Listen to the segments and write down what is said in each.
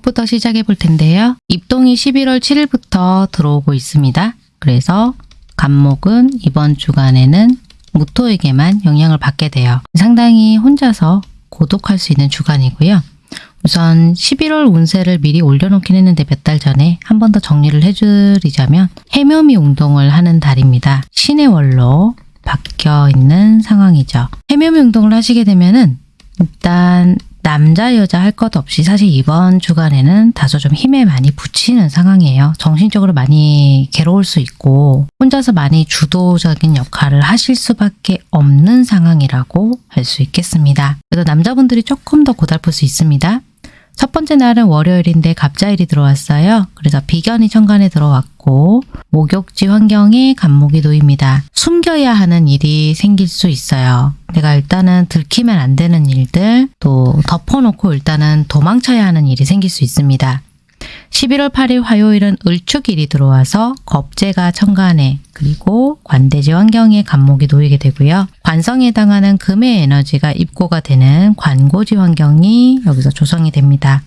목욕부터 시작해 볼 텐데요. 입동이 11월 7일부터 들어오고 있습니다. 그래서 간목은 이번 주간에는 무토에게만 영향을 받게 돼요. 상당히 혼자서 고독할 수 있는 주간이고요. 우선 11월 운세를 미리 올려놓긴 했는데 몇 달 전에 한 번 더 정리를 해드리자면 해묘미 운동을 하는 달입니다. 신의 월로 바뀌어 있는 상황이죠. 해묘미 운동을 하시게 되면 은 일단 남자 여자 할 것 없이 사실 이번 주간에는 다소 좀 힘에 많이 붙이는 상황이에요. 정신적으로 많이 괴로울 수 있고 혼자서 많이 주도적인 역할을 하실 수밖에 없는 상황이라고 할 수 있겠습니다. 그래서 남자분들이 조금 더 고달플 수 있습니다. 첫 번째 날은 월요일인데 갑자일이 들어왔어요. 그래서 비견이 천간에 들어왔고 목욕지 환경에 간목이 놓입니다. 숨겨야 하는 일이 생길 수 있어요. 내가 일단은 들키면 안 되는 일들 또 덮어놓고 일단은 도망쳐야 하는 일이 생길 수 있습니다. 11월 8일 화요일은 을축일이 들어와서 겁재가 천간에 그리고 관대지 환경에 간목이 놓이게 되고요. 관성에 해당하는 금의 에너지가 입고가 되는 관고지 환경이 여기서 조성이 됩니다.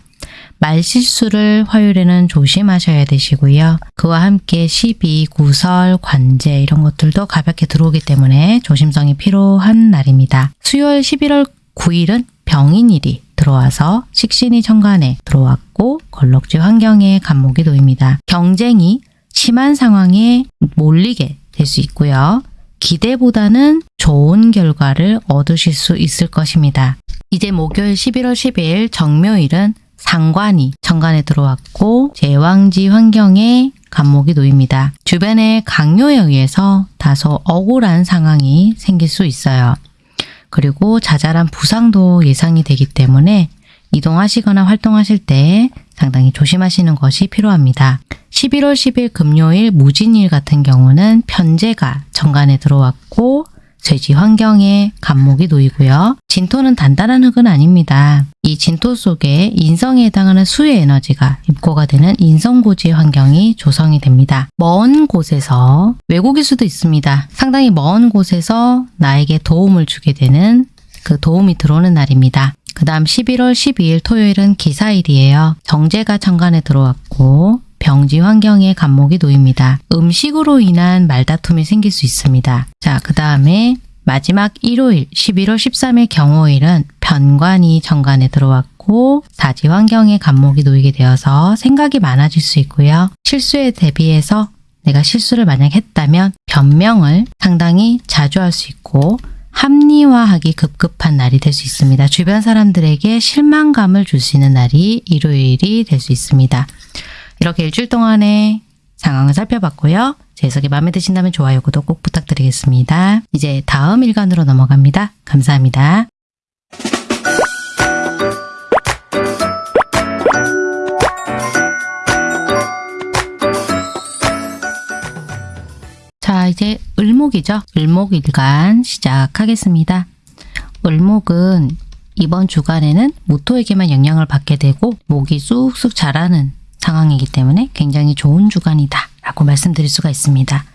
말실수를 화요일에는 조심하셔야 되시고요. 그와 함께 시비, 구설, 관제 이런 것들도 가볍게 들어오기 때문에 조심성이 필요한 날입니다. 수요일 11월 9일은 병인일이 들어와서 식신이 천간에 들어왔고 걸럭지 환경에 간목이 놓입니다. 경쟁이 심한 상황에 몰리게 될 수 있고요. 기대보다는 좋은 결과를 얻으실 수 있을 것입니다. 이제 목요일 11월 10일 정묘일은 상관이 천간에 들어왔고 제왕지 환경에 간목이 놓입니다. 주변의 강요에 의해서 다소 억울한 상황이 생길 수 있어요. 그리고 자잘한 부상도 예상이 되기 때문에 이동하시거나 활동하실 때 상당히 조심하시는 것이 필요합니다. 11월 10일 금요일 무진일 같은 경우는 편제가 정관에 들어왔고 쇠지 환경에 간목이 놓이고요. 진토는 단단한 흙은 아닙니다. 이 진토 속에 인성에 해당하는 수의 에너지가 입고가 되는 인성고지 환경이 조성이 됩니다. 먼 곳에서 외국일 수도 있습니다. 상당히 먼 곳에서 나에게 도움을 주게 되는 그 도움이 들어오는 날입니다. 그 다음 11월 12일 토요일은 기사일이에요. 정제가 천간에 들어왔고 병지 환경에 간목이 놓입니다. 음식으로 인한 말다툼이 생길 수 있습니다. 자, 그 다음에 마지막 일요일 11월 13일 경호일은 편관이 정관에 들어왔고 사지 환경에 간목이 놓이게 되어서 생각이 많아질 수 있고요. 실수에 대비해서 내가 실수를 만약 했다면 변명을 상당히 자주 할 수 있고 합리화하기 급급한 날이 될 수 있습니다. 주변 사람들에게 실망감을 줄 수 있는 날이 일요일이 될 수 있습니다. 이렇게 일주일 동안의 상황을 살펴봤고요. 제 해석이 마음에 드신다면 좋아요, 구독 꼭 부탁드리겠습니다. 이제 다음 일간으로 넘어갑니다. 감사합니다. 자, 이제 을목이죠. 을목 일간 시작하겠습니다. 을목은 이번 주간에는 모토에게만 영향을 받게 되고 목이 쑥쑥 자라는 상황이기 때문에 굉장히 좋은 주간이다 라고 말씀드릴 수가 있습니다.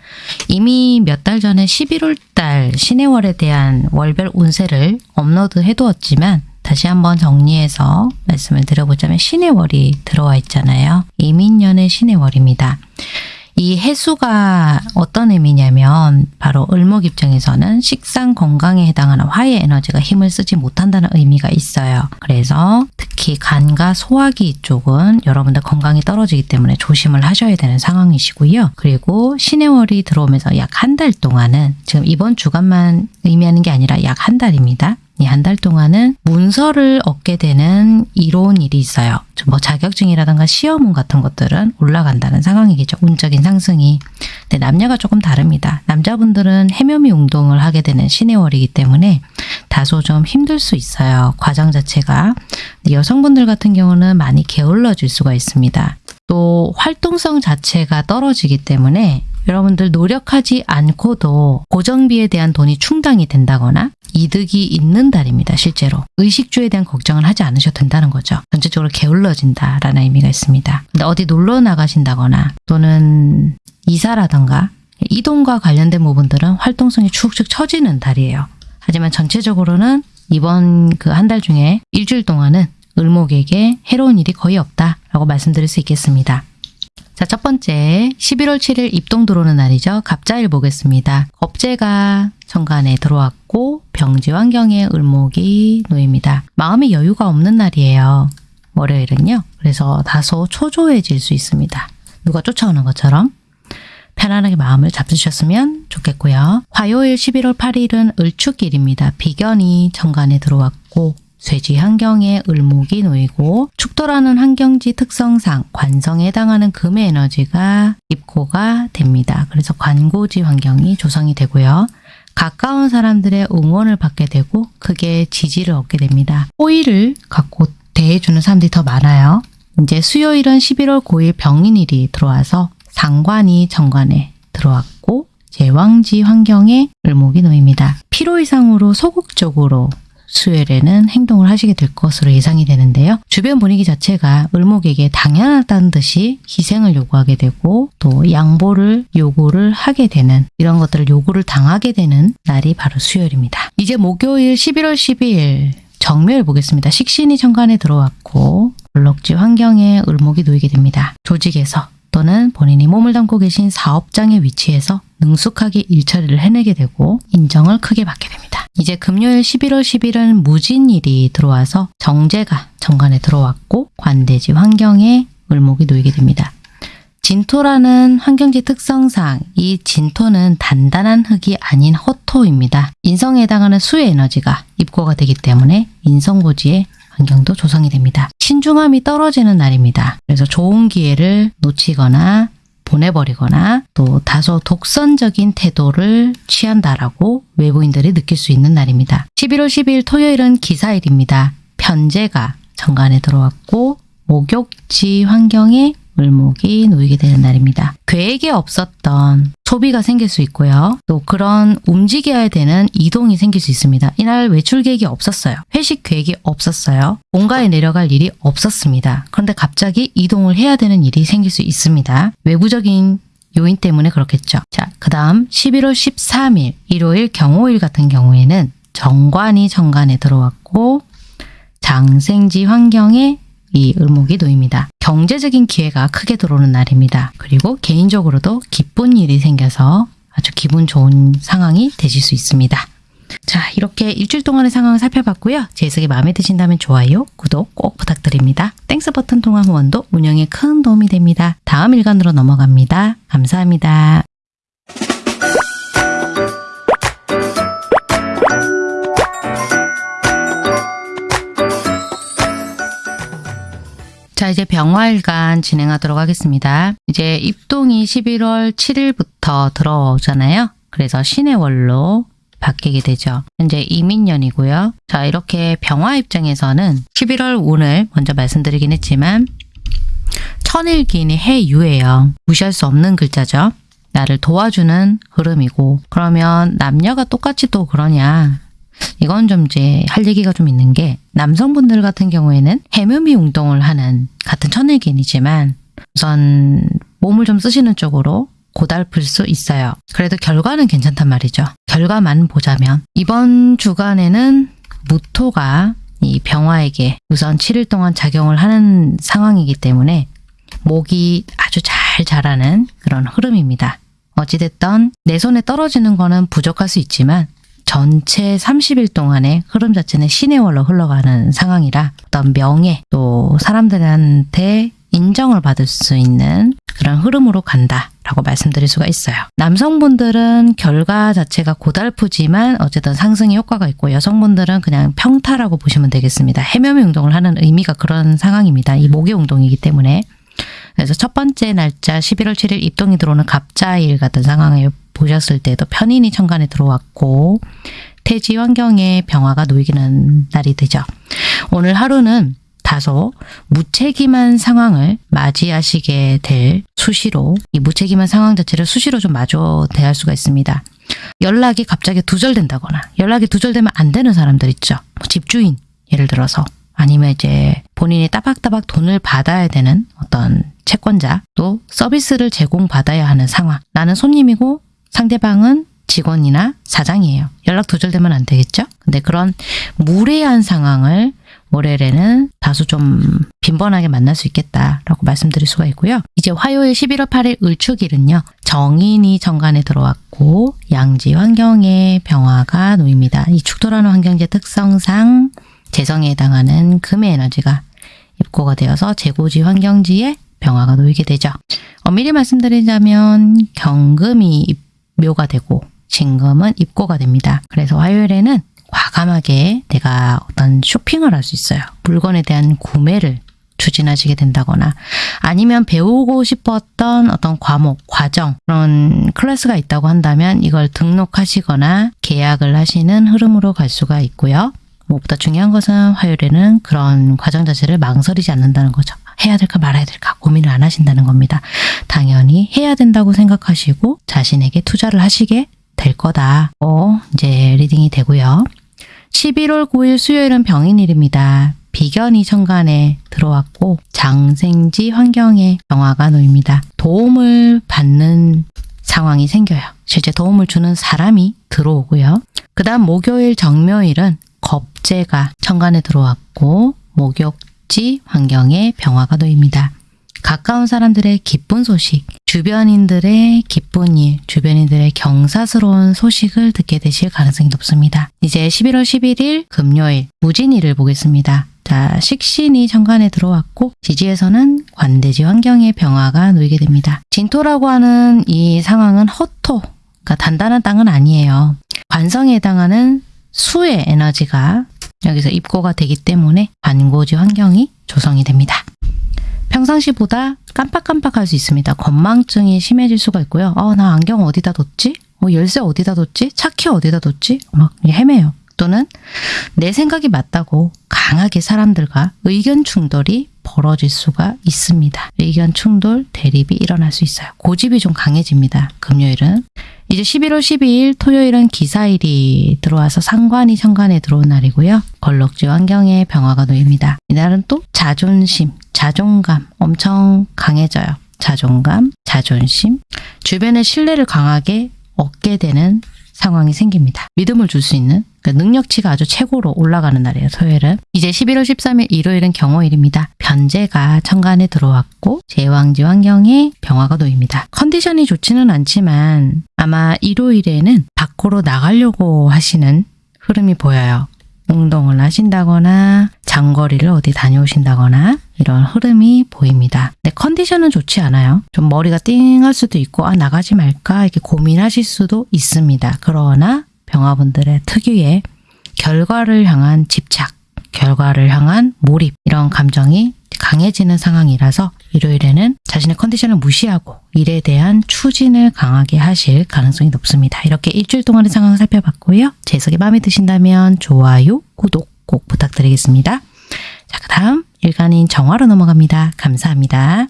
이미 몇 달 전에 11월 달 신해월에 대한 월별 운세를 업로드 해두었지만 다시 한번 정리해서 말씀을 드려보자면 신해월이 들어와 있잖아요. 이민년의 신해월입니다. 이 해수가 어떤 의미냐면 바로 을목 입장에서는 식상 건강에 해당하는 화의 에너지가 힘을 쓰지 못한다는 의미가 있어요. 그래서 특히 간과 소화기 쪽은 여러분들 건강이 떨어지기 때문에 조심을 하셔야 되는 상황이시고요. 그리고 신해월이 들어오면서 약 한 달 동안은 지금 이번 주간만 의미하는 게 아니라 약 한 달입니다. 이한달 동안은 문서를 얻게 되는 이로운 일이 있어요. 뭐 자격증이라든가 시험운 같은 것들은 올라간다는 상황이겠죠. 운적인 상승이. 근데 남녀가 조금 다릅니다. 남자분들은 해묘미 운동을 하게 되는 신해월이기 때문에 다소 좀 힘들 수 있어요. 과정 자체가. 여성분들 같은 경우는 많이 게을러질 수가 있습니다. 또 활동성 자체가 떨어지기 때문에 여러분들 노력하지 않고도 고정비에 대한 돈이 충당이 된다거나 이득이 있는 달입니다. 실제로. 의식주에 대한 걱정을 하지 않으셔도 된다는 거죠. 전체적으로 게을러진다라는 의미가 있습니다. 근데 어디 놀러 나가신다거나 또는 이사라던가 이동과 관련된 부분들은 활동성이 축축 처지는 달이에요. 하지만 전체적으로는 이번 그 한 달 중에 일주일 동안은 을목에게 해로운 일이 거의 없다. 라고 말씀드릴 수 있겠습니다. 자, 첫 번째 11월 7일 입동 들어오는 날이죠. 갑자일 보겠습니다. 겁재가 천간에 들어왔고 병지 환경에 을목이 놓입니다. 마음의 여유가 없는 날이에요. 월요일은요. 그래서 다소 초조해질 수 있습니다. 누가 쫓아오는 것처럼 편안하게 마음을 잡수셨으면 좋겠고요. 화요일 11월 8일은 을축일입니다. 비견이 천간에 들어왔고 쇠지 환경에 을목이 놓이고 축토라는 환경지 특성상 관성에 해당하는 금의 에너지가 입고가 됩니다. 그래서 관고지 환경이 조성이 되고요. 가까운 사람들의 응원을 받게 되고 크게 지지를 얻게 됩니다. 호의를 갖고 대해주는 사람들이 더 많아요. 이제 수요일은 11월 9일 병인일이 들어와서 상관이 정관에 들어왔고 제왕지 환경에 을목이 놓입니다. 피로 이상으로 소극적으로 수요일에는 행동을 하시게 될 것으로 예상이 되는데요. 주변 분위기 자체가 을목에게 당연하다는 듯이 희생을 요구하게 되고 또 양보를 요구를 하게 되는 이런 것들을 요구를 당하게 되는 날이 바로 수요일입니다. 이제 목요일 11월 12일 정묘일 보겠습니다. 식신이 천간에 들어왔고 블록지 환경에 을목이 놓이게 됩니다. 조직에서 또는 본인이 몸을 담고 계신 사업장의 위치에서 능숙하게 일처리를 해내게 되고 인정을 크게 받게 됩니다. 이제 금요일 11월 10일은 무진일이 들어와서 정제가 정관에 들어왔고 관대지 환경에 을목이 놓이게 됩니다. 진토라는 환경지 특성상 이 진토는 단단한 흙이 아닌 허토입니다. 인성에 해당하는 수의 에너지가 입고가 되기 때문에 인성고지의 환경도 조성이 됩니다. 신중함이 떨어지는 날입니다. 그래서 좋은 기회를 놓치거나 보내버리거나 또 다소 독선적인 태도를 취한다라고 외부인들이 느낄 수 있는 날입니다. 11월 12일 토요일은 기사일입니다. 편제가 정관에 들어왔고 목욕지 환경에 을목이 놓이게 되는 날입니다. 계획에 없었던 소비가 생길 수 있고요. 또 그런 움직여야 되는 이동이 생길 수 있습니다. 이날 외출 계획이 없었어요. 회식 계획이 없었어요. 본가에 내려갈 일이 없었습니다. 그런데 갑자기 이동을 해야 되는 일이 생길 수 있습니다. 외부적인 요인 때문에 그렇겠죠. 자, 그 다음 11월 13일 일요일 경오일 같은 경우에는 정관이 천간에 들어왔고 장생지 환경에 이 을목이 놓입니다. 경제적인 기회가 크게 들어오는 날입니다. 그리고 개인적으로도 기쁜 일이 생겨서 아주 기분 좋은 상황이 되실 수 있습니다. 자, 이렇게 일주일 동안의 상황을 살펴봤고요. 제 해석이 마음에 드신다면 좋아요, 구독 꼭 부탁드립니다. Thanks 버튼 통한 후원도 운영에 큰 도움이 됩니다. 다음 일간으로 넘어갑니다. 감사합니다. 자, 이제 병화일간 진행하도록 하겠습니다. 이제 입동이 11월 7일부터 들어오잖아요. 그래서 신의 월로 바뀌게 되죠. 현재 이민년이고요. 자, 이렇게 병화 입장에서는 11월 운을 먼저 말씀드리긴 했지만 천일기인이 해유예요. 무시할 수 없는 글자죠. 나를 도와주는 흐름이고 그러면 남녀가 똑같이 또 그러냐 이건 좀 이제 할 얘기가 좀 있는 게 남성분들 같은 경우에는 해묘미 운동을 하는 같은 천일기인이지만 우선 몸을 좀 쓰시는 쪽으로 고달플 수 있어요. 그래도 결과는 괜찮단 말이죠. 결과만 보자면 이번 주간에는 무토가 이 병화에게 우선 7일 동안 작용을 하는 상황이기 때문에 목이 아주 잘 자라는 그런 흐름입니다. 어찌됐던 내 손에 떨어지는 거는 부족할 수 있지만 전체 30일 동안의 흐름 자체는 신의 월로 흘러가는 상황이라 어떤 명예 또 사람들한테 인정을 받을 수 있는 그런 흐름으로 간다 라고 말씀드릴 수가 있어요. 남성분들은 결과 자체가 고달프지만 어쨌든 상승의 효과가 있고 여성분들은 그냥 평타라고 보시면 되겠습니다. 해묘미 운동을 하는 의미가 그런 상황입니다. 이 목의 운동이기 때문에 그래서 첫 번째 날짜 11월 7일 입동이 들어오는 갑자일 같은 상황을 보셨을 때도 편인이 천간에 들어왔고 태지 환경에 병화가 놓이기는 날이 되죠. 오늘 하루는 다소 무책임한 상황을 맞이하시게 될 수시로 이 무책임한 상황 자체를 수시로 좀 마주 대할 수가 있습니다. 연락이 갑자기 두절된다거나 연락이 두절되면 안 되는 사람들 있죠. 뭐 집주인 예를 들어서 아니면 이제 본인이 따박따박 돈을 받아야 되는 어떤 채권자 또 서비스를 제공받아야 하는 상황. 나는 손님이고 상대방은 직원이나 사장이에요. 연락 두절되면 안 되겠죠? 근데 그런 무례한 상황을 월요일에는 다소 좀 빈번하게 만날 수 있겠다라고 말씀드릴 수가 있고요. 이제 화요일 11월 8일 을축일은요. 정인이 정관에 들어왔고 양지 환경에 병화가 놓입니다. 이 축토라는 환경제 특성상 재성에 해당하는 금의 에너지가 입고가 되어서 재고지 환경지에 병화가 놓이게 되죠. 엄밀히 말씀드리자면 경금이 입묘가 되고 진금은 입고가 됩니다. 그래서 화요일에는 과감하게 내가 어떤 쇼핑을 할 수 있어요. 물건에 대한 구매를 추진하시게 된다거나 아니면 배우고 싶었던 어떤 과목, 과정 그런 클래스가 있다고 한다면 이걸 등록하시거나 계약을 하시는 흐름으로 갈 수가 있고요. 무엇보다 중요한 것은 화요일에는 그런 과정 자체를 망설이지 않는다는 거죠. 해야 될까 말아야 될까 고민을 안 하신다는 겁니다. 당연히 해야 된다고 생각하시고 자신에게 투자를 하시게 될 거다. 어, 이제 reading이 되고요. 11월 9일 수요일은 병인일입니다. 비견이 천간에 들어왔고 장생지 환경에 병화가 놓입니다. 도움을 받는 상황이 생겨요. 실제 도움을 주는 사람이 들어오고요. 그 다음 목요일 정묘일은 겁재가 천간에 들어왔고 목욕지 환경에 병화가 놓입니다. 가까운 사람들의 기쁜 소식, 주변인들의 기쁜 일, 주변인들의 경사스러운 소식을 듣게 되실 가능성이 높습니다. 이제 11월 11일 금요일 무진일을 보겠습니다. 자, 식신이 천간에 들어왔고 지지에서는 관대지 환경에 병화가 놓이게 됩니다. 진토라고 하는 이 상황은 허토, 그러니까 단단한 땅은 아니에요. 관성에 해당하는 수의 에너지가 여기서 입고가 되기 때문에 관고지 환경이 조성이 됩니다. 평상시보다 깜빡깜빡할 수 있습니다. 건망증이 심해질 수가 있고요. 어, 나 안경 어디다 뒀지? 어, 열쇠 어디다 뒀지? 차키 어디다 뒀지? 막 헤매요. 또는 내 생각이 맞다고 강하게 사람들과 의견 충돌이 벌어질 수가 있습니다. 의견 충돌, 대립이 일어날 수 있어요. 고집이 좀 강해집니다. 금요일은. 이제 11월 12일 토요일은 기사일이 들어와서 상관이 천간에 들어온 날이고요. 걸럭지 환경에 병화가 놓입니다. 이날은 또 자존심, 자존감 엄청 강해져요. 자존감, 자존심, 주변의 신뢰를 강하게 얻게 되는 상황이 생깁니다. 믿음을 줄 수 있는 그러니까 능력치가 아주 최고로 올라가는 날이에요. 토요일은. 이제 11월 13일 일요일은 경호일입니다. 변제가 천간에 들어왔고 제왕지 환경에 병화가 놓입니다. 컨디션이 좋지는 않지만 아마 일요일에는 밖으로 나가려고 하시는 흐름이 보여요. 운동을 하신다거나 장거리를 어디 다녀오신다거나 이런 흐름이 보입니다. 근데 컨디션은 좋지 않아요. 좀 머리가 띵할 수도 있고 아 나가지 말까 이렇게 고민하실 수도 있습니다. 그러나 병화분들의 특유의 결과를 향한 집착, 결과를 향한 몰입 이런 감정이 강해지는 상황이라서 일요일에는 자신의 컨디션을 무시하고 일에 대한 추진을 강하게 하실 가능성이 높습니다. 이렇게 일주일 동안의 상황을 살펴봤고요. 제 해석이 마음에 드신다면 좋아요, 구독 꼭 부탁드리겠습니다. 자, 그 다음 일간인 정화로 넘어갑니다. 감사합니다.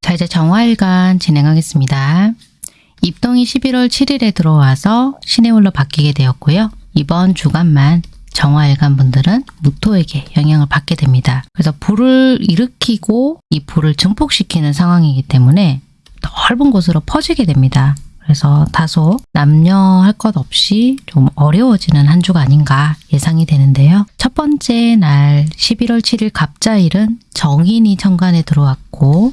자, 이제 정화일간 진행하겠습니다. 입동이 11월 7일에 들어와서 신해월로 바뀌게 되었고요. 이번 주간만 정화일간 분들은 무토에게 영향을 받게 됩니다. 그래서 불을 일으키고 이 불을 증폭시키는 상황이기 때문에 넓은 곳으로 퍼지게 됩니다. 그래서 다소 남녀 할 것 없이 좀 어려워지는 한 주가 아닌가 예상이 되는데요. 첫 번째 날 11월 7일 갑자일은 정인이 천간에 들어왔고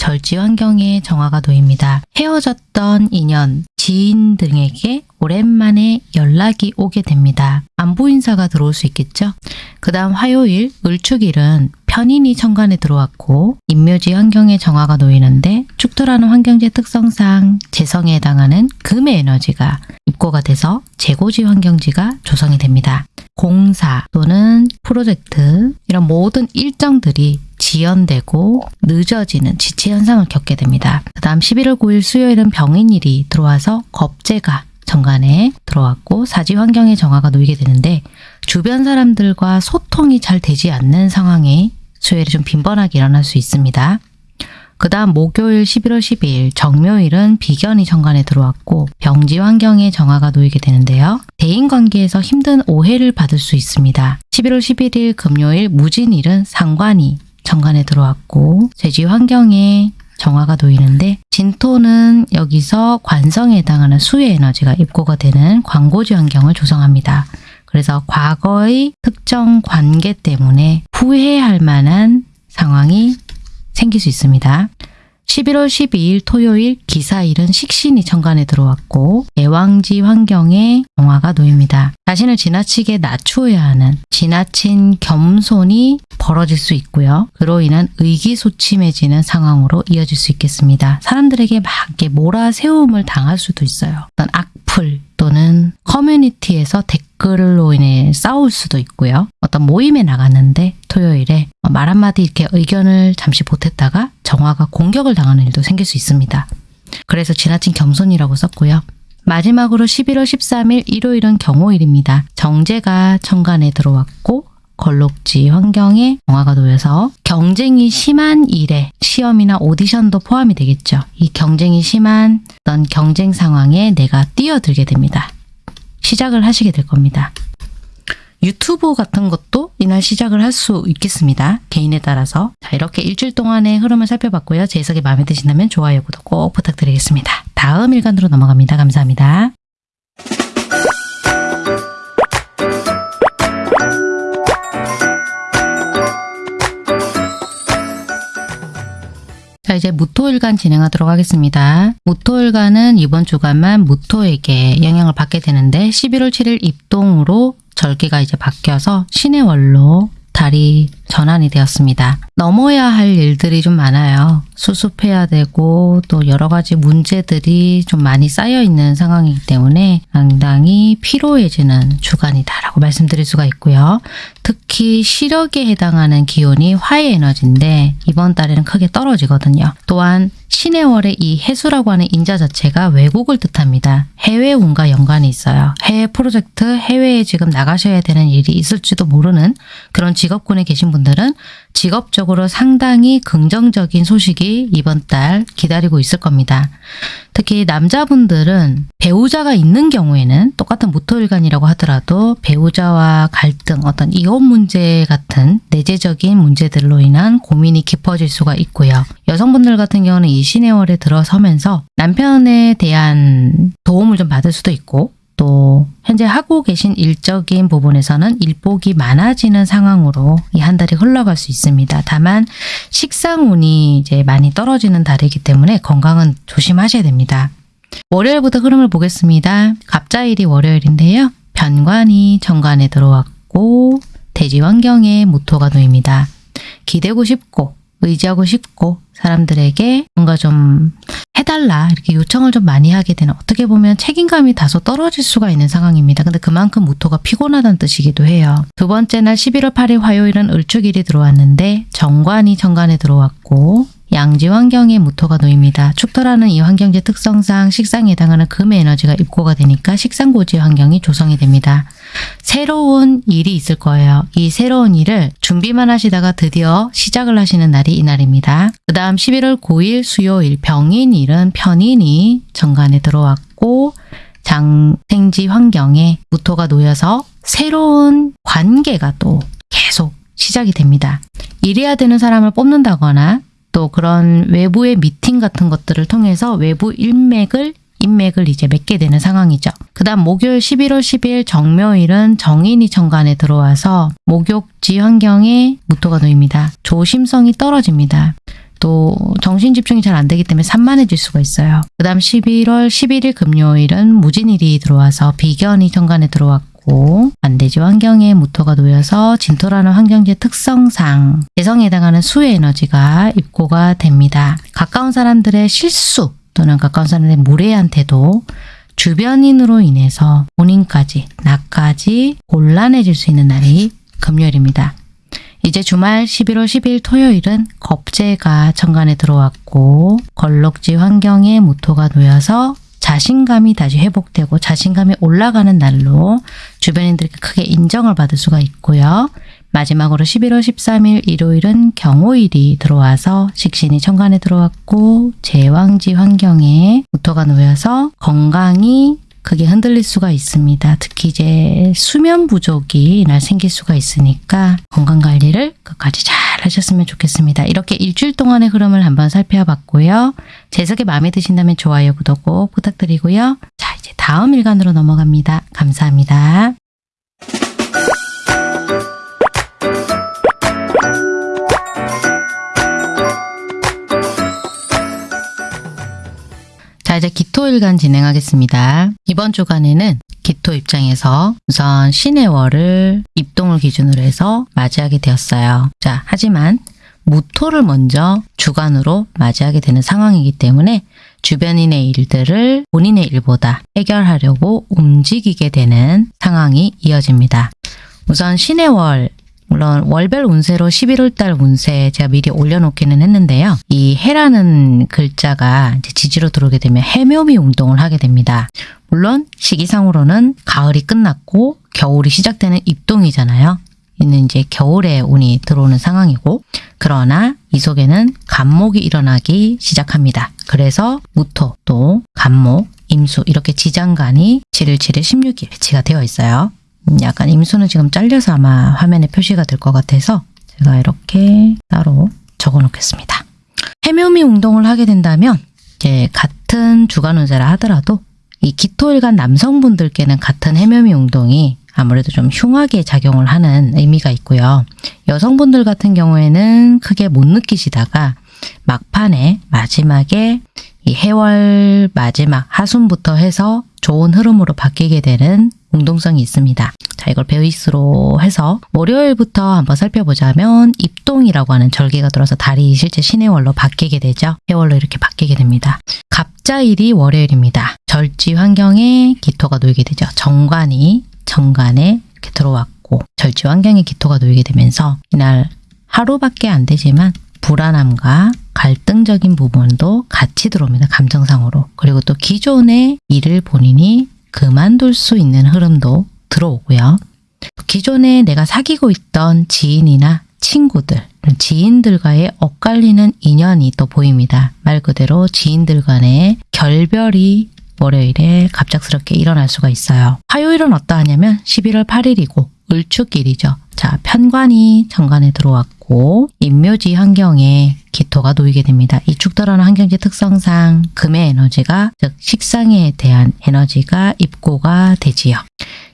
절지 환경에 정화가 놓입니다. 헤어졌던 인연, 지인 등에게 오랜만에 연락이 오게 됩니다. 안부 인사가 들어올 수 있겠죠? 그 다음 화요일, 을축일은 편인이 천간에 들어왔고 인묘지 환경에 정화가 놓이는데 축토라는 환경제 특성상 재성에 해당하는 금의 에너지가 입고가 돼서 재고지 환경지가 조성이 됩니다. 공사 또는 프로젝트 이런 모든 일정들이 지연되고 늦어지는 지체 현상을 겪게 됩니다. 그 다음 11월 9일 수요일은 병인일이 들어와서 겁재가 정관에 들어왔고 사지 환경에 정화가 놓이게 되는데 주변 사람들과 소통이 잘 되지 않는 상황에 수요일에 좀 빈번하게 일어날 수 있습니다. 그 다음 목요일 11월 12일 정묘일은 비견이 정관에 들어왔고 병지 환경에 정화가 놓이게 되는데요. 대인관계에서 힘든 오해를 받을 수 있습니다. 11월 11일 금요일 무진일은 상관이 정관에 들어왔고 재지 환경에 정화가 놓이는데 진토는 여기서 관성에 해당하는 수의 에너지가 입고가 되는 광고지 환경을 조성합니다. 그래서 과거의 특정 관계 때문에 후회할 만한 상황이 생길 수 있습니다. 11월 12일 토요일 기사일은 식신이 천간에 들어왔고 애왕지 환경에 정화가 놓입니다. 자신을 지나치게 낮추어야 하는 지나친 겸손이 벌어질 수 있고요. 그로 인한 의기소침해지는 상황으로 이어질 수 있겠습니다. 사람들에게 막 이렇게 몰아세움을 당할 수도 있어요. 어떤 악플 또는 커뮤니티에서 댓글로 인해 싸울 수도 있고요. 어떤 모임에 나갔는데 토요일에 말 한마디 이렇게 의견을 잠시 보탰다가 정화가 공격을 당하는 일도 생길 수 있습니다. 그래서 지나친 겸손이라고 썼고요. 마지막으로 11월 13일 일요일은 경호일입니다. 정제가 천간에 들어왔고 걸록지 환경에 정화가 놓여서 경쟁이 심한 일에 시험이나 오디션도 포함이 되겠죠. 이 경쟁이 심한 어떤 경쟁 상황에 내가 뛰어들게 됩니다. 시작을 하시게 될 겁니다. 유튜브 같은 것도 이날 시작을 할 수 있겠습니다. 개인에 따라서. 자, 이렇게 일주일 동안의 흐름을 살펴봤고요. 제 해석이 마음에 드신다면 좋아요, 구독 꼭 부탁드리겠습니다. 다음 일간으로 넘어갑니다. 감사합니다. 자, 이제 무토일간 진행하도록 하겠습니다. 무토일간은 이번 주간만 무토에게 영향을 받게 되는데 11월 7일 입동으로 절기가 이제 바뀌어서 신의 월로 달이 전환이 되었습니다. 넘어야 할 일들이 좀 많아요. 수습해야 되고 또 여러 가지 문제들이 좀 많이 쌓여 있는 상황이기 때문에 상당히 피로해지는 주간이다라고 말씀드릴 수가 있고요. 특히 시력에 해당하는 기운이 화의 에너지인데 이번 달에는 크게 떨어지거든요. 또한 신의 월의 이 해수라고 하는 인자 자체가 외국을 뜻합니다. 해외 운과 연관이 있어요. 해외 프로젝트, 해외에 지금 나가셔야 되는 일이 있을지도 모르는 그런 직업군에 계신 분들 은 직업적으로 상당히 긍정적인 소식이 이번 달 기다리고 있을 겁니다. 특히 남자분들은 배우자가 있는 경우에는 똑같은 무토일간이라고 하더라도 배우자와 갈등, 어떤 이혼 문제 같은 내재적인 문제들로 인한 고민이 깊어질 수가 있고요. 여성분들 같은 경우는 이 신의 월에 들어서면서 남편에 대한 도움을 좀 받을 수도 있고 또 현재 하고 계신 일적인 부분에서는 일복이 많아지는 상황으로 이 한 달이 흘러갈 수 있습니다. 다만 식상운이 이제 많이 떨어지는 달이기 때문에 건강은 조심하셔야 됩니다. 월요일부터 흐름을 보겠습니다. 갑자일이 월요일인데요. 변관이 정관에 들어왔고 대지 환경에 무토가 놓입니다. 기대고 싶고 의지하고 싶고 사람들에게 뭔가 좀 해달라 이렇게 요청을 좀 많이 하게 되는 어떻게 보면 책임감이 다소 떨어질 수가 있는 상황입니다. 근데 그만큼 무토가 피곤하다는 뜻이기도 해요. 두 번째 날 11월 8일 화요일은 을축일이 들어왔는데 정관이 정관에 들어왔고 양지 환경에 무토가 놓입니다. 축토라는 이 환경지 특성상 식상에 해당하는 금의 에너지가 입고가 되니까 식상고지 환경이 조성이 됩니다. 새로운 일이 있을 거예요. 이 새로운 일을 준비만 하시다가 드디어 시작을 하시는 날이 이날입니다. 그 다음 11월 9일 수요일 병인일은 편인이 정관에 들어왔고 장생지 환경에 무토가 놓여서 새로운 관계가 또 계속 시작이 됩니다. 일해야 되는 사람을 뽑는다거나 또 그런 외부의 미팅 같은 것들을 통해서 외부 일맥을 인맥을 이제 맺게 되는 상황이죠. 그 다음 목요일 11월 10일 정묘일은 정인이 정관에 들어와서 목욕지 환경에 무토가 놓입니다. 조심성이 떨어집니다. 또 정신 집중이 잘 안 되기 때문에 산만해질 수가 있어요. 그 다음 11월 11일 금요일은 무진일이 들어와서 비견이 정관에 들어왔고 반대지 환경에 무토가 놓여서 진토라는 환경지의 특성상 재성에 해당하는 수의 에너지가 입고가 됩니다. 가까운 사람들의 실수 또는 가까운 사람들의 무례한 태도 주변인으로 인해서 본인까지 나까지 곤란해질 수 있는 날이 금요일입니다. 이제 주말 11월 10일 토요일은 겁재가 천간에 들어왔고 걸럭지 환경에 무토가 놓여서 자신감이 다시 회복되고 자신감이 올라가는 날로 주변인들께 크게 인정을 받을 수가 있고요. 마지막으로 11월 13일 일요일은 경호일이 들어와서 식신이 천간에 들어왔고 제왕지 환경에 무토가 놓여서 건강이 크게 흔들릴 수가 있습니다. 특히 이제 수면 부족이 이날 생길 수가 있으니까 건강 관리를 끝까지 잘 하셨으면 좋겠습니다. 이렇게 일주일 동안의 흐름을 한번 살펴봤고요. 재석이 마음에 드신다면 좋아요, 구독 꼭 부탁드리고요. 자, 이제 다음 일간으로 넘어갑니다. 감사합니다. 자, 이제 기토일간 진행하겠습니다. 이번 주간에는 기토 입장에서 우선 신의 월을 입동을 기준으로 해서 맞이하게 되었어요. 자, 하지만 무토를 먼저 주간으로 맞이하게 되는 상황이기 때문에 주변인의 일들을 본인의 일보다 해결하려고 움직이게 되는 상황이 이어집니다. 우선 신의 월, 물론 월별 운세로 11월 달 운세 제가 미리 올려놓기는 했는데요. 이 해라는 글자가 지지로 들어오게 되면 해묘미 운동을 하게 됩니다. 물론 시기상으로는 가을이 끝났고 겨울이 시작되는 입동이잖아요. 이는 이제 겨울에 운이 들어오는 상황이고 그러나 이 속에는 간목이 일어나기 시작합니다. 그래서 무토 또 간목, 임수 이렇게 지장간이 7일 7일 16일 배치가 되어 있어요. 음, 약간 임수는 지금 잘려서 아마 화면에 표시가 될 것 같아서 제가 이렇게 따로 적어 놓겠습니다. 해묘미 운동을 하게 된다면 이제 같은 주간 운세라 하더라도 이 기토일간 남성분들께는 같은 해묘미 운동이 아무래도 좀 흉하게 작용을 하는 의미가 있고요. 여성분들 같은 경우에는 크게 못 느끼시다가 막판에 마지막에 이 해월 마지막 하순부터 해서 좋은 흐름으로 바뀌게 되는 운동성이 있습니다. 자, 이걸 베이스로 해서 월요일부터 한번 살펴보자면 입동이라고 하는 절기가 들어서 달이 실제 신의 월로 바뀌게 되죠. 해월로 이렇게 바뀌게 됩니다. 갑자일이 월요일입니다. 절지 환경에 기토가 놓이게 되죠. 정관이 정관에 이렇게 들어왔고 절지 환경에 기토가 놓이게 되면서 이날 하루밖에 안 되지만 불안함과 갈등적인 부분도 같이 들어옵니다. 감정상으로. 그리고 또 기존의 일을 본인이 그만둘 수 있는 흐름도 들어오고요. 기존에 내가 사귀고 있던 지인이나 친구들, 지인들과의 엇갈리는 인연이 또 보입니다. 말 그대로 지인들 간의 결별이 월요일에 갑작스럽게 일어날 수가 있어요. 화요일은 어떠하냐면 11월 8일이고 을축일이죠. 자, 편관이 정관에 들어왔고 인묘지 환경에 기토가 놓이게 됩니다. 이 축돌하는 환경지 특성상 금의 에너지가 즉 식상에 대한 에너지가 입고가 되지요.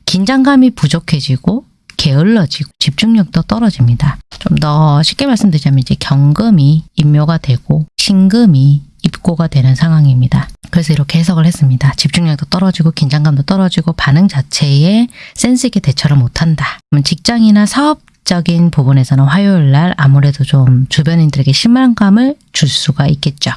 긴장감이 부족해지고 게을러지고 집중력도 떨어집니다. 좀 더 쉽게 말씀드리자면 이제 경금이 인묘가 되고 신금이 입고가 되는 상황입니다. 그래서 이렇게 해석을 했습니다. 집중력도 떨어지고 긴장감도 떨어지고 반응 자체에 센스 있게 대처를 못한다. 직장이나 사업 적인 부분에서는 화요일 날 아무래도 좀 주변인들에게 실망감을 줄 수가 있겠죠.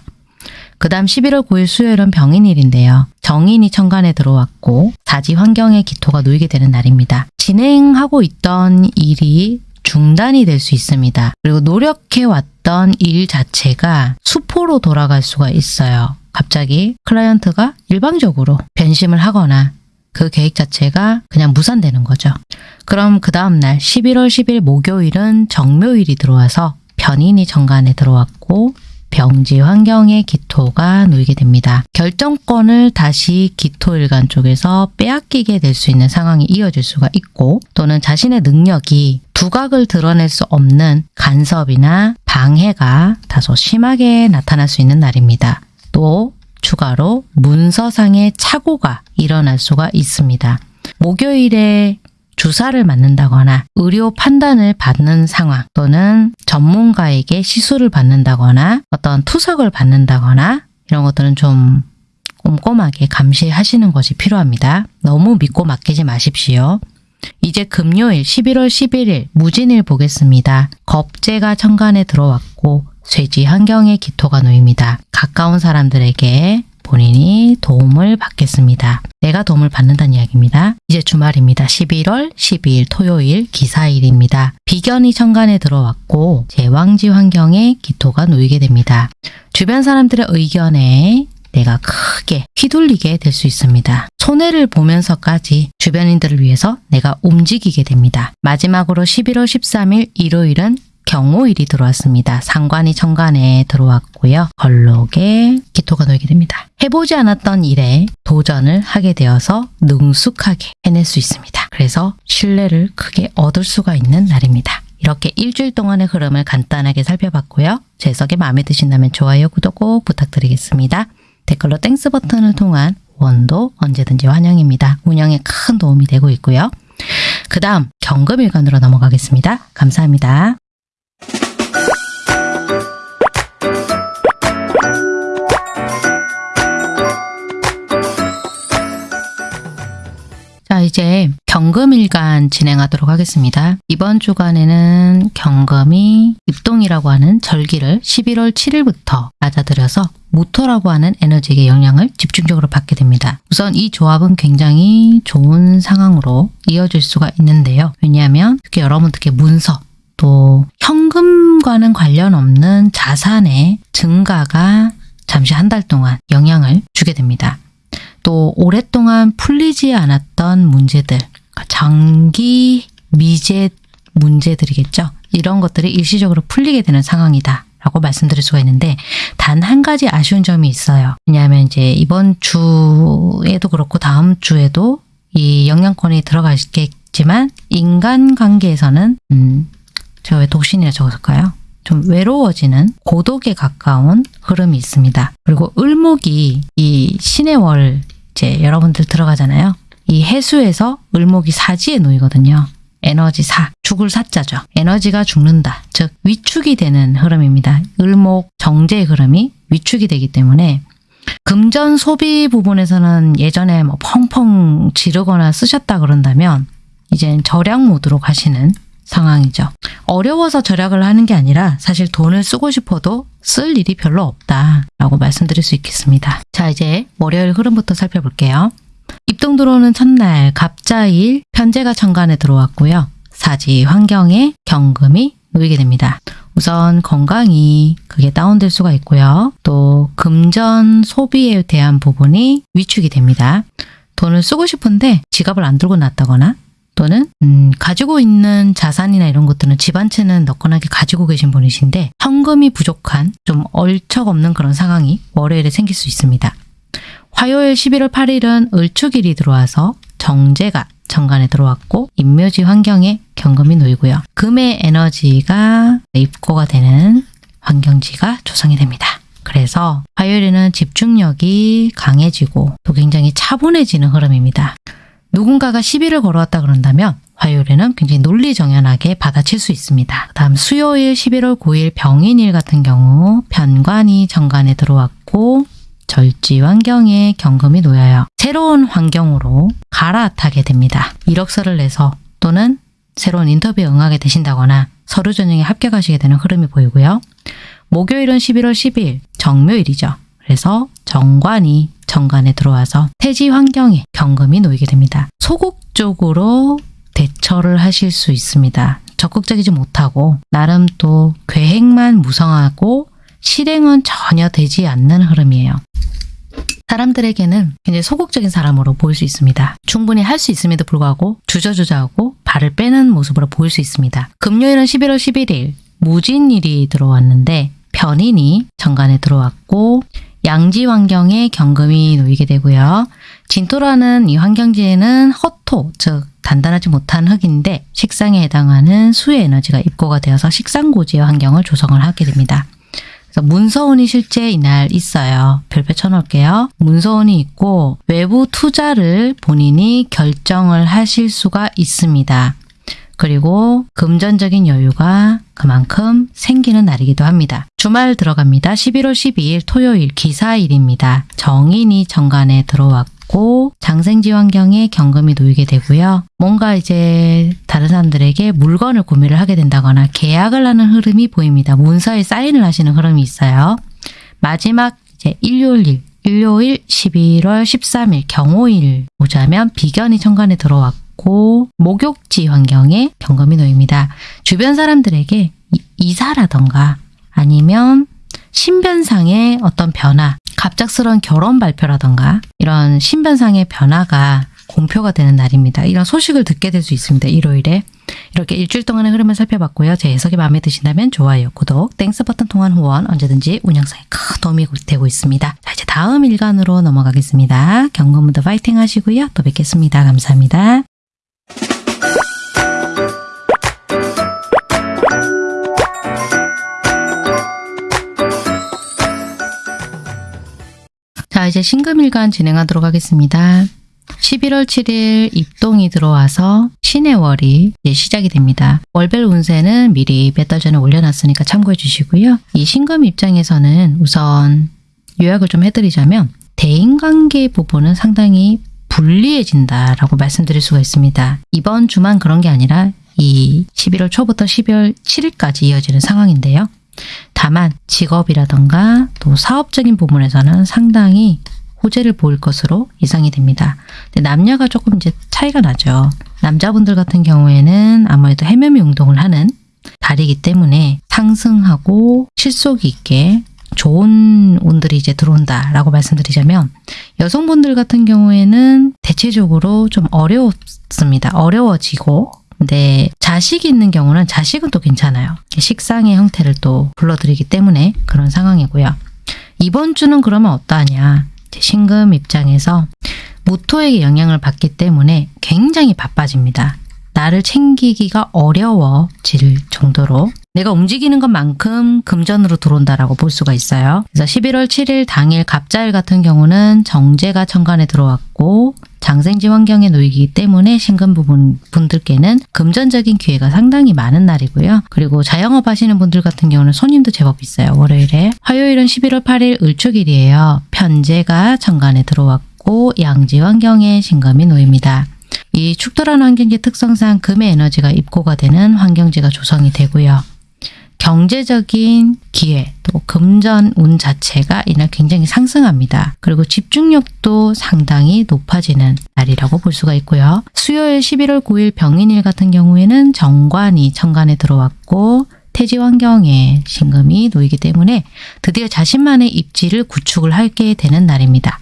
그 다음 11월 9일 수요일은 병인일인데요. 정인이 천간에 들어왔고 사지 환경에 기토가 놓이게 되는 날입니다. 진행하고 있던 일이 중단이 될 수 있습니다. 그리고 노력해왔던 일 자체가 수포로 돌아갈 수가 있어요. 갑자기 클라이언트가 일방적으로 변심을 하거나 그 계획 자체가 그냥 무산되는 거죠. 그럼 그 다음날 11월 10일 목요일은 정묘일이 들어와서 변인이 정관에 들어왔고 병지 환경에 기토가 놓이게 됩니다. 결정권을 다시 기토일간 쪽에서 빼앗기게 될 수 있는 상황이 이어질 수가 있고 또는 자신의 능력이 두각을 드러낼 수 없는 간섭이나 방해가 다소 심하게 나타날 수 있는 날입니다. 또 추가로 문서상의 착오가 일어날 수가 있습니다. 목요일에 주사를 맞는다거나 의료 판단을 받는 상황 또는 전문가에게 시술을 받는다거나 어떤 투석을 받는다거나 이런 것들은 좀 꼼꼼하게 감시하시는 것이 필요합니다. 너무 믿고 맡기지 마십시오. 이제 금요일 11월 11일 무진일 보겠습니다. 겁재가 천간에 들어왔고 쇠지 환경에 기토가 놓입니다. 가까운 사람들에게 본인이 도움을 받겠습니다. 내가 도움을 받는다는 이야기입니다. 이제 주말입니다. 11월 12일 토요일 기사일입니다. 비견이 천간에 들어왔고 제왕지 환경에 기토가 놓이게 됩니다. 주변 사람들의 의견에 내가 크게 휘둘리게 될 수 있습니다. 손해를 보면서까지 주변인들을 위해서 내가 움직이게 됩니다. 마지막으로 11월 13일 일요일은 경호일이 들어왔습니다. 상관이 천간에 들어왔고요. 걸록에 기토가 놓이게 됩니다. 해보지 않았던 일에 도전을 하게 되어서 능숙하게 해낼 수 있습니다. 그래서 신뢰를 크게 얻을 수가 있는 날입니다. 이렇게 일주일 동안의 흐름을 간단하게 살펴봤고요. 제 해석이 마음에 드신다면 좋아요, 구독 꼭 부탁드리겠습니다. 댓글로 Thanks 버튼을 통한 후원도 언제든지 환영입니다. 운영에 큰 도움이 되고 있고요. 그 다음 경금일간으로 넘어가겠습니다. 감사합니다. 이제 경금일간 진행하도록 하겠습니다. 이번 주간에는 경금이 입동이라고 하는 절기를 11월 7일부터 맞아들여서 무토라고 하는 에너지의 영향을 집중적으로 받게 됩니다. 우선 이 조합은 굉장히 좋은 상황으로 이어질 수가 있는데요. 왜냐하면 특히 여러분 특히 문서 또 현금과는 관련 없는 자산의 증가가 잠시 한 달 동안 영향을 주게 됩니다. 또 오랫동안 풀리지 않았던 문제들, 그러니까 장기 미제 문제들이겠죠. 이런 것들이 일시적으로 풀리게 되는 상황이다. 라고 말씀드릴 수가 있는데 단 한 가지 아쉬운 점이 있어요. 왜냐하면 이제 이번 주에도 그렇고 다음 주에도 이 영향권이 들어가겠지만 인간관계에서는 음, 제가 왜 독신이라 적었을까요? 좀 외로워지는 고독에 가까운 흐름이 있습니다. 그리고 을목이 이 신의 월 이제 여러분들 들어가잖아요. 이 해수에서 을목이 사지에 놓이거든요. 에너지 사, 죽을 사자죠. 에너지가 죽는다. 즉 위축이 되는 흐름입니다. 을목 정제의 흐름이 위축이 되기 때문에 금전 소비 부분에서는 예전에 뭐 펑펑 지르거나 쓰셨다 그런다면 이젠 절약 모드로 가시는 상황이죠. 어려워서 절약을 하는 게 아니라 사실 돈을 쓰고 싶어도 쓸 일이 별로 없다라고 말씀드릴 수 있겠습니다. 자 이제 월요일 흐름부터 살펴볼게요. 입동 들어오는 첫날 갑자일 편제가 천간에 들어왔고요. 사지 환경에 경금이 놓이게 됩니다. 우선 건강이 그게 다운될 수가 있고요. 또 금전 소비에 대한 부분이 위축이 됩니다. 돈을 쓰고 싶은데 지갑을 안 들고 놨다거나 또는 음, 가지고 있는 자산이나 이런 것들은 집한 채는 넉건하게 가지고 계신 분이신데 현금이 부족한 좀 얼척없는 그런 상황이 월요일에 생길 수 있습니다. 화요일 11월 8일은 을축일이 들어와서 정제가 정관에 들어왔고 인묘지 환경에 경금이 놓이고요. 금의 에너지가 입고가 되는 환경지가 조성이 됩니다. 그래서 화요일에는 집중력이 강해지고 또 굉장히 차분해지는 흐름입니다. 누군가가 시비를 걸어왔다 그런다면 화요일에는 굉장히 논리정연하게 받아칠 수 있습니다. 그 다음 수요일 11월 9일 병인일 같은 경우 편관이 정관에 들어왔고 절지 환경에 경금이 놓여요. 새로운 환경으로 갈아타게 됩니다. 이력서를 내서 또는 새로운 인터뷰에 응하게 되신다거나 서류 전형에 합격하시게 되는 흐름이 보이고요. 목요일은 11월 10일 정묘일이죠. 그래서 정관이 정관에 들어와서 태지 환경에 경금이 놓이게 됩니다. 소극적으로 대처를 하실 수 있습니다. 적극적이지 못하고 나름 또 계획만 무성하고 실행은 전혀 되지 않는 흐름이에요. 사람들에게는 굉장히 소극적인 사람으로 보일 수 있습니다. 충분히 할 수 있음에도 불구하고 주저주저하고 발을 빼는 모습으로 보일 수 있습니다. 금요일은 11월 11일 무진일이 들어왔는데 변인이 정관에 들어왔고 양지 환경에 경금이 놓이게 되고요. 진토라는 이 환경지에는 허토, 즉 단단하지 못한 흙인데 식상에 해당하는 수의 에너지가 입고가 되어서 식상고지의 환경을 조성을 하게 됩니다. 그래서 문서운이 실제 이날 있어요. 별표 쳐놓을게요. 문서운이 있고 외부 투자를 본인이 결정을 하실 수가 있습니다. 그리고 금전적인 여유가 그만큼 생기는 날이기도 합니다. 주말 들어갑니다. 11월 12일 토요일 기사일입니다. 정인이 정관에 들어왔고 장생지 환경에 경금이 놓이게 되고요. 뭔가 이제 다른 사람들에게 물건을 구매를 하게 된다거나 계약을 하는 흐름이 보입니다. 문서에 사인을 하시는 흐름이 있어요. 마지막 이제 일요일 일요일 11월 13일 경호일 보자면 비견이 천간에 들어왔고 목욕지 환경에 경금이 놓입니다. 주변 사람들에게 이- 이사라던가 아니면 신변상의 어떤 변화, 갑작스러운 결혼 발표라던가 이런 신변상의 변화가 공표가 되는 날입니다. 이런 소식을 듣게 될 수 있습니다. 일요일에. 이렇게 일주일 동안의 흐름을 살펴봤고요. 제 해석이 마음에 드신다면 좋아요, 구독, Thanks 버튼 통한 후원 언제든지 운영상에 큰 도움이 되고 있습니다. 자, 이제 다음 일간으로 넘어가겠습니다. 경금분들도 파이팅 하시고요. 또 뵙겠습니다. 감사합니다. 이제 신금일간 진행하도록 하겠습니다. 11월 7일 입동이 들어와서 신의 월이 시작이 됩니다. 월별 운세는 미리 몇 달 전에 올려놨으니까 참고해 주시고요. 이 신금 입장에서는 우선 요약을 좀 해드리자면 대인관계 부분은 상당히 불리해진다라고 말씀드릴 수가 있습니다. 이번 주만 그런 게 아니라 이 11월 초부터 12월 7일까지 이어지는 상황인데요. 다만 직업이라던가 또 사업적인 부분에서는 상당히 호재를 보일 것으로 예상이 됩니다. 근데 남녀가 조금 이제 차이가 나죠. 남자분들 같은 경우에는 아무래도 해매미 운동을 하는 달이기 때문에 상승하고 실속 있게 좋은 운들이 이제 들어온다라고 말씀드리자면 여성분들 같은 경우에는 대체적으로 좀 어려웠습니다. 어려워지고 근데 자식이 있는 경우는 자식은 또 괜찮아요. 식상의 형태를 또 불러들이기 때문에 그런 상황이고요. 이번 주는 그러면 어떠하냐. 신금 입장에서 무토에게 영향을 받기 때문에 굉장히 바빠집니다. 나를 챙기기가 어려워질 정도로 내가 움직이는 것만큼 금전으로 들어온다라고 볼 수가 있어요. 그래서 11월 7일 당일 갑자일 같은 경우는 정제가 천간에 들어왔고 장생지 환경에 놓이기 때문에 신금 부분 분들께는 금전적인 기회가 상당히 많은 날이고요. 그리고 자영업 하시는 분들 같은 경우는 손님도 제법 있어요. 월요일에. 화요일은 11월 8일 을축일이에요. 편제가 천간에 들어왔고 양지 환경에 신금이 놓입니다. 이 축돌한 환경지 특성상 금의 에너지가 입고가 되는 환경지가 조성이 되고요. 경제적인 기회, 또 금전 운 자체가 이날 굉장히 상승합니다. 그리고 집중력도 상당히 높아지는 날이라고 볼 수가 있고요. 수요일 11월 9일 병인일 같은 경우에는 정관이 천간에 들어왔고 태지 환경에 신금이 놓이기 때문에 드디어 자신만의 입지를 구축을 하게 되는 날입니다.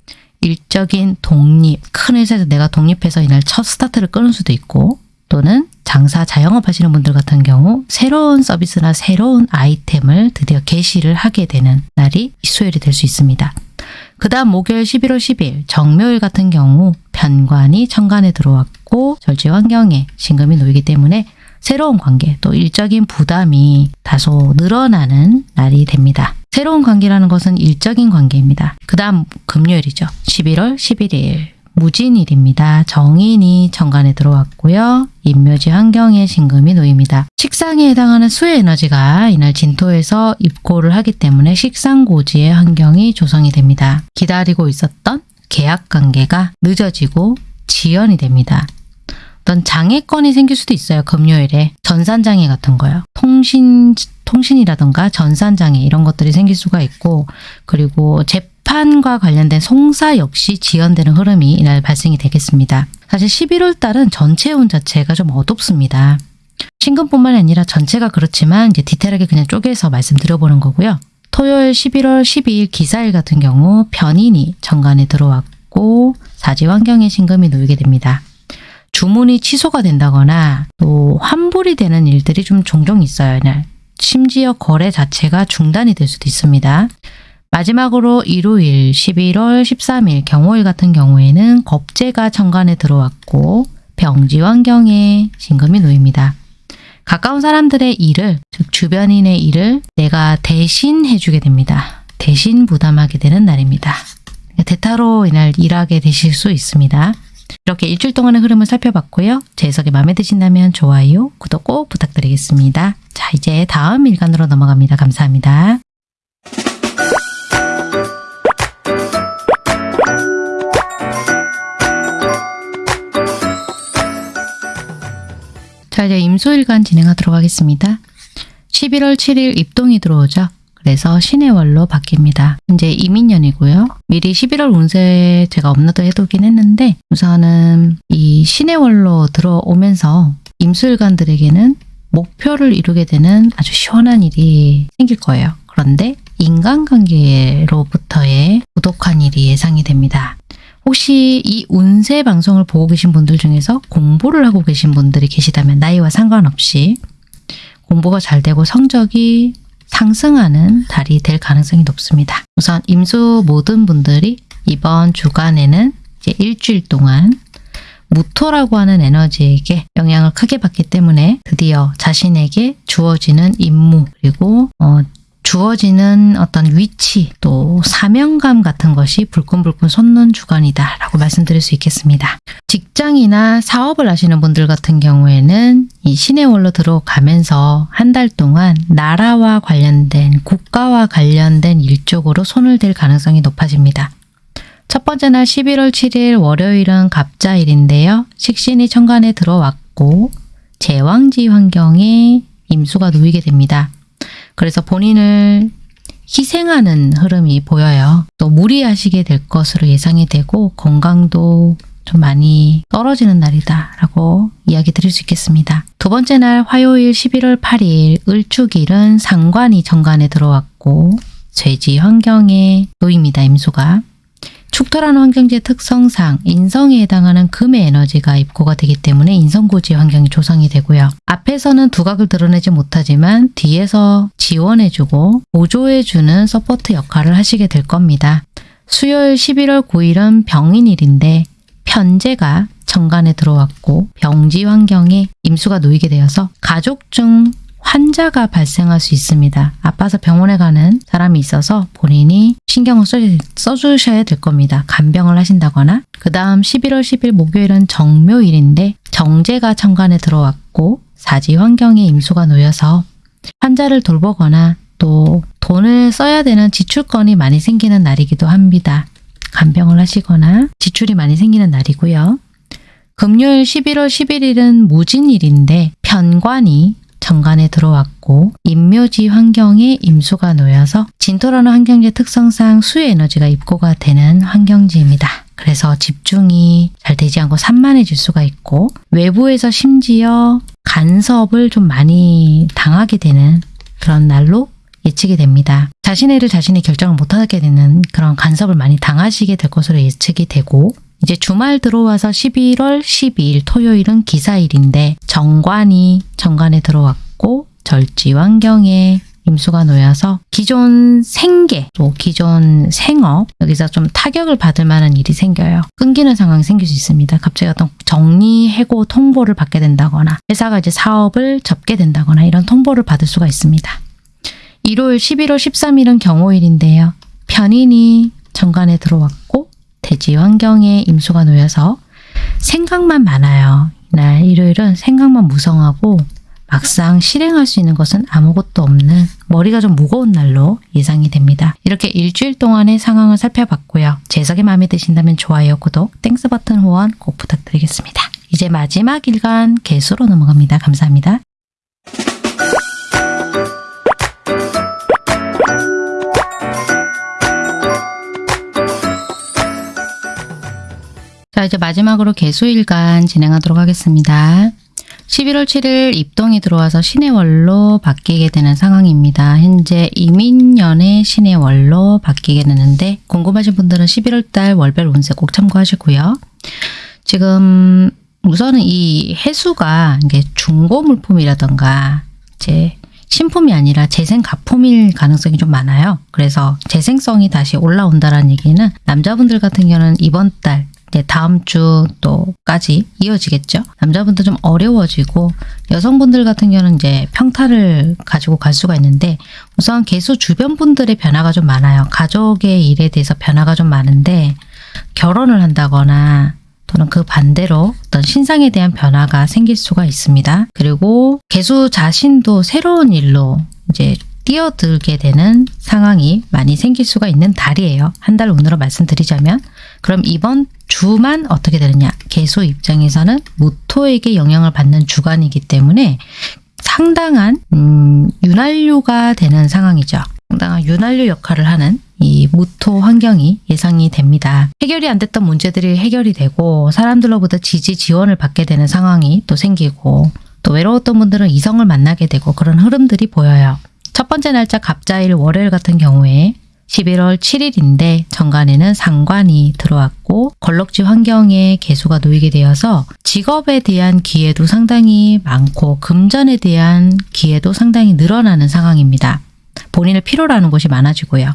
일적인 독립, 큰 회사에서 내가 독립해서 이날 첫 스타트를 끊을 수도 있고 또는 장사 자영업 하시는 분들 같은 경우 새로운 서비스나 새로운 아이템을 드디어 개시를 하게 되는 날이 수요일이 될 수 있습니다. 그 다음 목요일 11월 10일 정묘일 같은 경우 편관이 천간에 들어왔고 절지 환경에 신금이 놓이기 때문에 새로운 관계 또 일적인 부담이 다소 늘어나는 날이 됩니다. 새로운 관계라는 것은 일적인 관계입니다. 그 다음 금요일이죠. 11월 11일 무진일입니다. 정인이 천간에 들어왔고요. 인묘지 환경에 신금이 놓입니다. 식상에 해당하는 수의 에너지가 이날 진토에서 입고를 하기 때문에 식상고지의 환경이 조성이 됩니다. 기다리고 있었던 계약 관계가 늦어지고 지연이 됩니다. 어떤 장애권이 생길 수도 있어요. 금요일에 전산장애 같은 거요. 통신 통신이라던가 전산장애 이런 것들이 생길 수가 있고 그리고 재판과 관련된 송사 역시 지연되는 흐름이 이날 발생이 되겠습니다. 사실 11월 달은 전체 운 자체가 좀 어둡습니다. 신금뿐만 아니라 전체가 그렇지만 이제 디테일하게 그냥 쪼개서 말씀드려보는 거고요. 토요일 11월 12일 기사일 같은 경우 변인이 정관에 들어왔고 사지 환경에 신금이 놓이게 됩니다. 주문이 취소가 된다거나 또 환불이 되는 일들이 좀 종종 있어요. 심지어 거래 자체가 중단이 될 수도 있습니다. 마지막으로 일요일 11월 13일 경호일 같은 경우에는 겁재가 천간에 들어왔고 병지 환경에 신금이 놓입니다. 가까운 사람들의 일을 즉 주변인의 일을 내가 대신 해주게 됩니다. 대신 부담하게 되는 날입니다. 대타로 이날 일하게 되실 수 있습니다. 이렇게 일주일 동안의 흐름을 살펴봤고요. 제 해석이 마음에 드신다면 좋아요, 구독 꼭 부탁드리겠습니다. 자, 이제 다음 일간으로 넘어갑니다. 감사합니다. 자, 이제 임소일간 진행하도록 하겠습니다. 11월 7일 입동이 들어오죠. 그래서 신의 월로 바뀝니다. 이제 이민년이고요. 미리 11월 운세 제가 업로드 해두긴 했는데 우선은 이 신의 월로 들어오면서 임술관들에게는 목표를 이루게 되는 아주 시원한 일이 생길 거예요. 그런데 인간관계로부터의 부독한 일이 예상이 됩니다. 혹시 이 운세 방송을 보고 계신 분들 중에서 공부를 하고 계신 분들이 계시다면 나이와 상관없이 공부가 잘 되고 성적이 상승하는 달이 될 가능성이 높습니다. 우선 임수 모든 분들이 이번 주간에는 이제 일주일 동안 무토라고 하는 에너지에게 영향을 크게 받기 때문에 드디어 자신에게 주어지는 임무 그리고 어, 주어지는 어떤 위치 또 사명감 같은 것이 불끈불끈 솟는 주간이다 라고 말씀드릴 수 있겠습니다. 직장이나 사업을 하시는 분들 같은 경우에는 이 신의 월로 들어가면서 한 달 동안 나라와 관련된 국가와 관련된 일 쪽으로 손을 댈 가능성이 높아집니다. 첫 번째 날 11월 7일 월요일은 갑자일인데요. 식신이 천간에 들어왔고 제왕지 환경에 임수가 놓이게 됩니다. 그래서 본인을 희생하는 흐름이 보여요. 또 무리하시게 될 것으로 예상이 되고 건강도 좀 많이 떨어지는 날이다 라고 이야기 드릴 수 있겠습니다. 두 번째 날 화요일 11월 8일 을축일은 상관이 정관에 들어왔고 쇠지 환경에 놓입니다. 임수가. 축토라는 환경지의 특성상 인성에 해당하는 금의 에너지가 입고가 되기 때문에 인성고지 환경이 조성이 되고요. 앞에서는 두각을 드러내지 못하지만 뒤에서 지원해주고 보조해주는 support 역할을 하시게 될 겁니다. 수요일 11월 9일은 병인일인데 편재가 천간에 들어왔고 병지 환경에 임수가 놓이게 되어서 가족 중 환자가 발생할 수 있습니다. 아파서 병원에 가는 사람이 있어서 본인이 신경을 써, 주셔야 될 겁니다. 간병을 하신다거나 그 다음 11월 10일 목요일은 정묘일인데 정제가 천간에 들어왔고 사지 환경에 임수가 놓여서 환자를 돌보거나 또 돈을 써야 되는 지출건이 많이 생기는 날이기도 합니다. 간병을 하시거나 지출이 많이 생기는 날이고요. 금요일 11월 11일은 무진일인데 편관이 정관에 들어왔고 임묘지 환경에 임수가 놓여서 진토라는 환경지 특성상 수의 에너지가 입고가 되는 환경지입니다. 그래서 집중이 잘 되지 않고 산만해질 수가 있고 외부에서 심지어 간섭을 좀 많이 당하게 되는 그런 날로 예측이 됩니다. 자신의 일을 자신이 결정을 못하게 되는 그런 간섭을 많이 당하시게 될 것으로 예측이 되고 이제 주말 들어와서 11월 12일 토요일은 기사일인데 정관이 정관에 들어왔고 절지 환경에 임수가 놓여서 기존 생계 또 기존 생업 여기서 좀 타격을 받을 만한 일이 생겨요. 끊기는 상황이 생길 수 있습니다. 갑자기 어떤 정리, 해고 통보를 받게 된다거나 회사가 이제 사업을 접게 된다거나 이런 통보를 받을 수가 있습니다. 일요일 11월 13일은 경호일인데요. 편인이 천간에 들어왔고 태지 환경에 임수가 놓여서 생각만 많아요. 이날 일요일은 생각만 무성하고 막상 실행할 수 있는 것은 아무것도 없는 머리가 좀 무거운 날로 예상이 됩니다. 이렇게 일주일 동안의 상황을 살펴봤고요. 제 해석이 마음에 드신다면 좋아요, 구독, Thanks 버튼 후원 꼭 부탁드리겠습니다. 이제 마지막 일간 계수로 넘어갑니다. 감사합니다. 자 이제 마지막으로 개수일간 진행하도록 하겠습니다. 11월 7일 입동이 들어와서 신의 월로 바뀌게 되는 상황입니다. 현재 이민년의 신의 월로 바뀌게 되는데 궁금하신 분들은 11월 달 월별 운세 꼭 참고하시고요. 지금 우선은 이 해수가 이게 중고 물품이라던가 이제 신품이 아니라 재생 가품일 가능성이 좀 많아요. 그래서 재생성이 다시 올라온다는 얘기는 남자분들 같은 경우는 이번 달 이제 다음 주 또까지 이어지겠죠. 남자분들 좀 어려워지고 여성분들 같은 경우는 이제 평타를 가지고 갈 수가 있는데 우선 개수 주변 분들의 변화가 좀 많아요. 가족의 일에 대해서 변화가 좀 많은데 결혼을 한다거나 또는 그 반대로 어떤 신상에 대한 변화가 생길 수가 있습니다. 그리고 개수 자신도 새로운 일로 이제 뛰어들게 되는 상황이 많이 생길 수가 있는 달이에요. 한 달 운으로 말씀드리자면 그럼 이번 주만 어떻게 되느냐 개수 입장에서는 무토에게 영향을 받는 주간이기 때문에 상당한 음, 윤활유가 되는 상황이죠. 상당한 윤활유 역할을 하는 이 무토 환경이 예상이 됩니다. 해결이 안 됐던 문제들이 해결이 되고 사람들로부터 지지 지원을 받게 되는 상황이 또 생기고 또 외로웠던 분들은 이성을 만나게 되고 그런 흐름들이 보여요. 첫 번째 날짜 갑자일 월요일 같은 경우에 11월 7일인데 정관에는 상관이 들어왔고 걸럭지 환경에 개수가 놓이게 되어서 직업에 대한 기회도 상당히 많고 금전에 대한 기회도 상당히 늘어나는 상황입니다. 본인을 필요로 하는 곳이 많아지고요.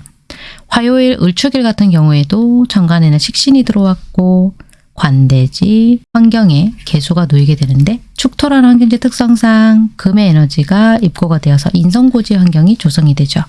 화요일 을축일 같은 경우에도 정관에는 식신이 들어왔고 관대지, 환경에 개수가 놓이게 되는데 축토라는 환경지 특성상 금의 에너지가 입고가 되어서 인성고지 환경이 조성이 되죠.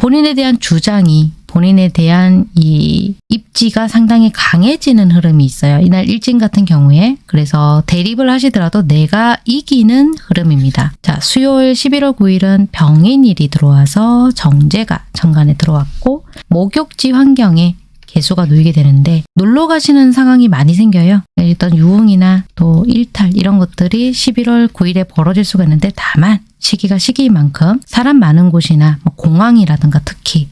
본인에 대한 주장이 본인에 대한 이 입지가 상당히 강해지는 흐름이 있어요. 이날 일진 같은 경우에 그래서 대립을 하시더라도 내가 이기는 흐름입니다. 자, 수요일 11월 9일은 병인일이 들어와서 정제가 정관에 들어왔고 목욕지 환경에 개수가 놓이게 되는데 놀러 가시는 상황이 많이 생겨요. 일단 유흥이나 또 일탈 이런 것들이 11월 9일에 벌어질 수가 있는데 다만 시기가 시기인 만큼 사람 많은 곳이나 뭐 공항이라든가 특히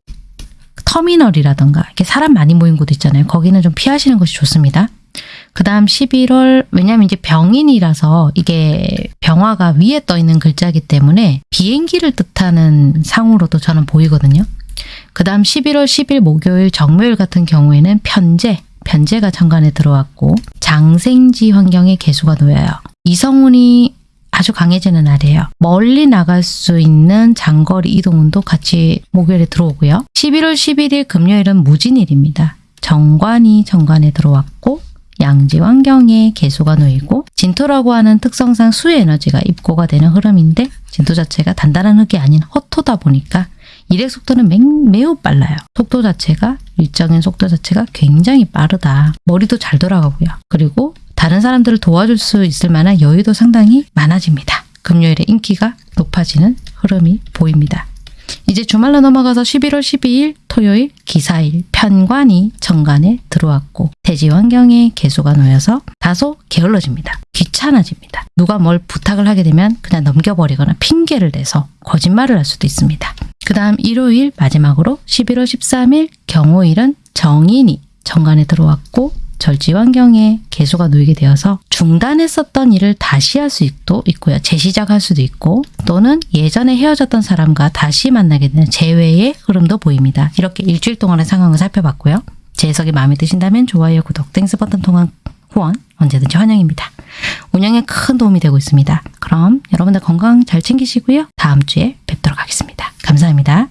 터미널이라든가 이렇게 사람 많이 모인 곳 있잖아요. 거기는 좀 피하시는 것이 좋습니다. 그 다음 11월, 왜냐면 이제 병인이라서 이게 병화가 위에 떠 있는 글자이기 때문에 비행기를 뜻하는 상으로도 저는 보이거든요. 그 다음 11월 10일 목요일 정묘일 같은 경우에는 편제, 편제가 정관에 들어왔고 장생지 환경에 개수가 놓여요. 이성운이 아주 강해지는 날이에요. 멀리 나갈 수 있는 장거리 이동운도 같이 목요일에 들어오고요. 11월 11일 금요일은 무진일입니다. 정관이 정관에 들어왔고 양지 환경에 개수가 놓이고 진토라고 하는 특성상 수의 에너지가 입고가 되는 흐름인데 진토 자체가 단단한 흙이 아닌 허토다 보니까 일의 속도는 매, 매우 빨라요. 속도 자체가 일정인 속도 자체가 굉장히 빠르다. 머리도 잘 돌아가고요. 그리고 다른 사람들을 도와줄 수 있을 만한 여유도 상당히 많아집니다. 금요일에 인기가 높아지는 흐름이 보입니다. 이제 주말로 넘어가서 11월 12일 토요일 기사일 편관이 정관에 들어왔고 대지 환경에 개수가 놓여서 다소 게을러집니다. 귀찮아집니다. 누가 뭘 부탁을 하게 되면 그냥 넘겨버리거나 핑계를 대서 거짓말을 할 수도 있습니다. 그 다음 일요일 마지막으로 11월 13일 경오일은 정인이 천간에 들어왔고 절지 환경에 계수가 놓이게 되어서 중단했었던 일을 다시 할 수도 있고요. 재시작할 수도 있고 또는 예전에 헤어졌던 사람과 다시 만나게 되는 재회의 흐름도 보입니다. 이렇게 일주일 동안의 상황을 살펴봤고요. 제 해석이 마음에 드신다면 좋아요, 구독, Thanks 버튼 통한 후원 언제든지 환영입니다. 운영에 큰 도움이 되고 있습니다. 그럼 여러분들 건강 잘 챙기시고요. 다음 주에 뵙도록 하겠습니다. 감사합니다.